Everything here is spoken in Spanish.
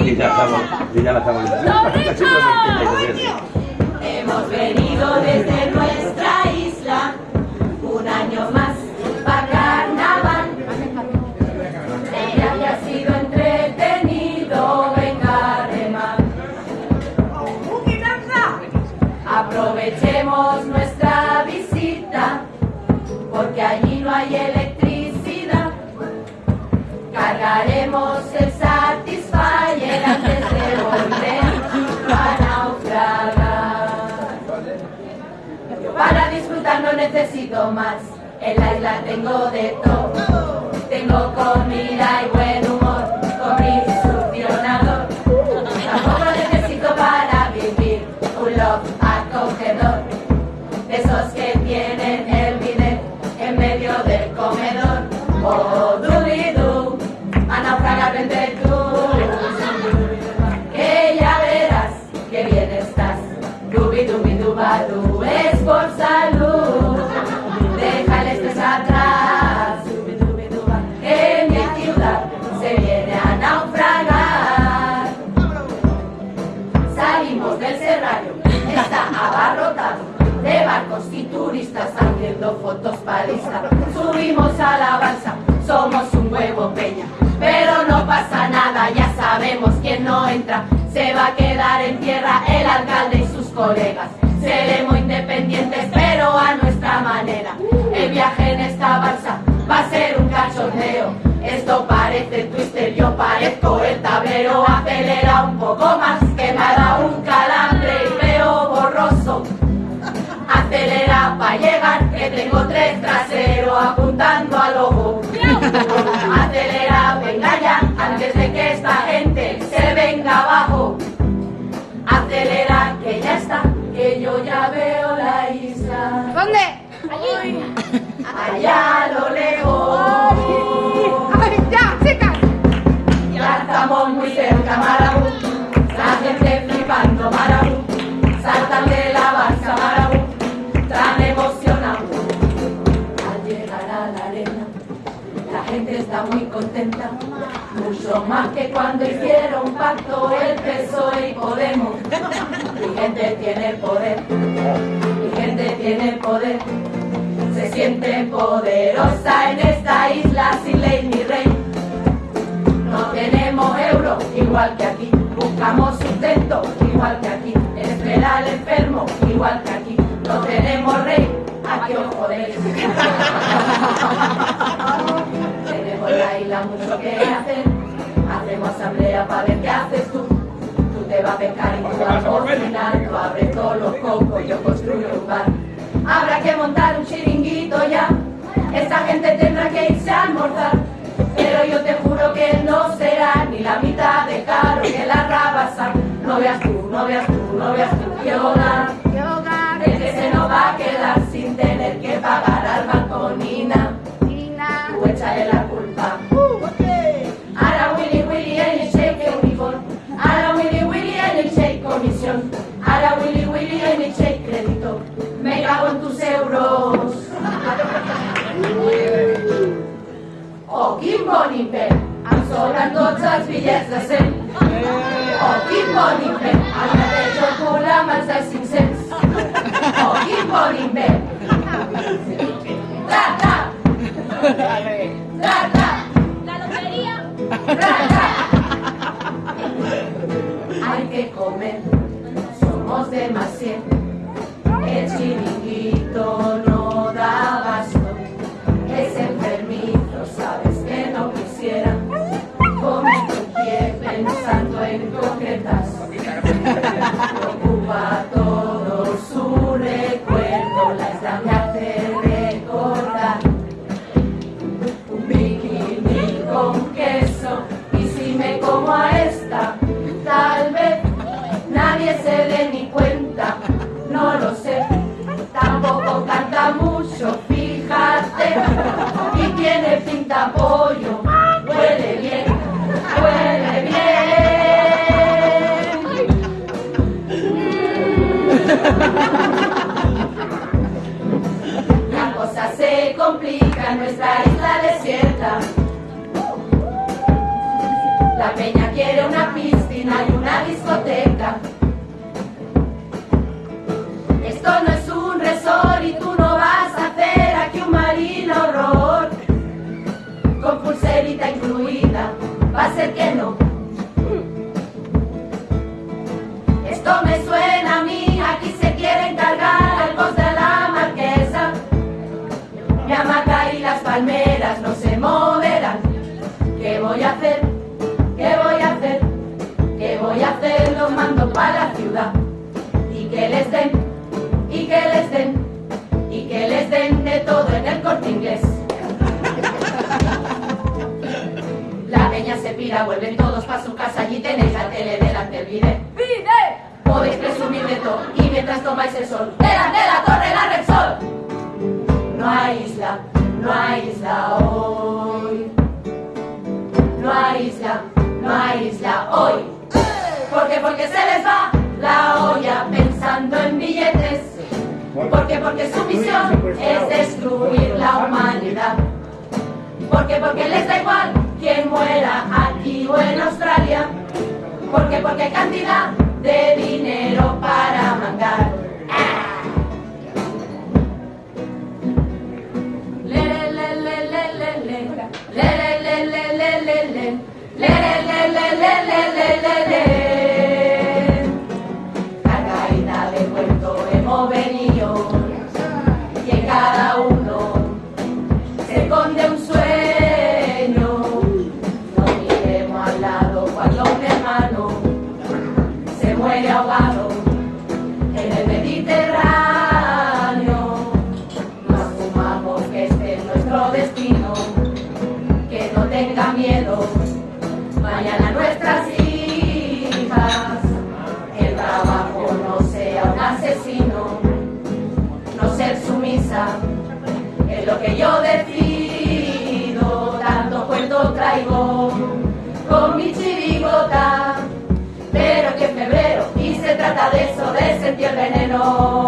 Y ya estamos, y ya la estamos Hemos venido desde nuestra isla un año más para carnaval. Ella que ha sido entretenido, venga remar. Aprovechemos nuestra visita porque allí no hay electricidad. Cargaremos el no necesito más, en la isla tengo de todo. Tengo comida y buen está abarrotado de barcos y turistas haciendo fotos Insta. Subimos a la balsa, somos un huevo peña, pero no pasa nada, ya sabemos quién no entra. Se va a quedar en tierra el alcalde y sus colegas. Seremos independientes, pero a nuestra manera. El viaje en esta balsa va a ser un cachondeo. Esto parece twister, yo parezco el tablero. Acelera un poco más, apuntando al ojo. Acelera, venga ya, antes de que esta gente se venga abajo. Acelera, que ya está, que yo ya veo la isla. ¿Dónde? Allí. Allá a lo lejos. Ay, ya, chicas. Ya estamos muy cerca, Marabú. Más que cuando hicieron pacto el PSOE y Podemos. Mi gente tiene poder. Mi gente tiene poder. Se siente poderosa en esta isla sin ley ni rey. No tenemos euro igual que aquí, buscamos sustento igual que aquí, espera al enfermo igual que aquí, no tenemos rey, aquí os jodéis. tenemos la isla mucho que hacer, hacemos asamblea para ver qué haces tú. Tú te vas a pescar y tú vas a cocinar, tú abres todos los cocos, yo construyo un bar. Habrá que montar un chiringuito ya, esta gente tendrá que irse a almorzar. Pero yo te juro que no será ni la mitad de caro que la rabasa. No veas tú, no veas tú, no veas tú qué pinta pollo, huele bien, huele bien. La cosa se complica en nuestra isla desierta. La peña quiere una piscina y una discoteca. Esto no es un resort y tú palmeras no se moverán. ¿Qué voy a hacer? ¿Qué voy a hacer? ¿Qué voy a hacer? Los mando para la ciudad. Y que les den, y que les den, y que les den de todo en el corte inglés. La peña se pira, vuelven todos para su casa, allí tenéis la tele delante el vídeo. ¡Vide! Podéis presumir de todo, y mientras tomáis el sol, delante de la torre la Repsol. No hay isla, no hay isla hoy. No hay isla, no hay isla hoy. Porque, porque se les va la olla pensando en billetes. Porque, porque su misión es destruir la humanidad. Porque, porque les da igual quien muera aquí o en Australia. Porque, porque cantidad de dinero para cuando un hermano se muere tenga miedo, mañana nuestras hijas, el trabajo no sea un asesino, no ser sumisa, es lo que yo decido, tanto cuento traigo con mi chirigota, pero que en febrero, y se trata de eso, de sentir veneno.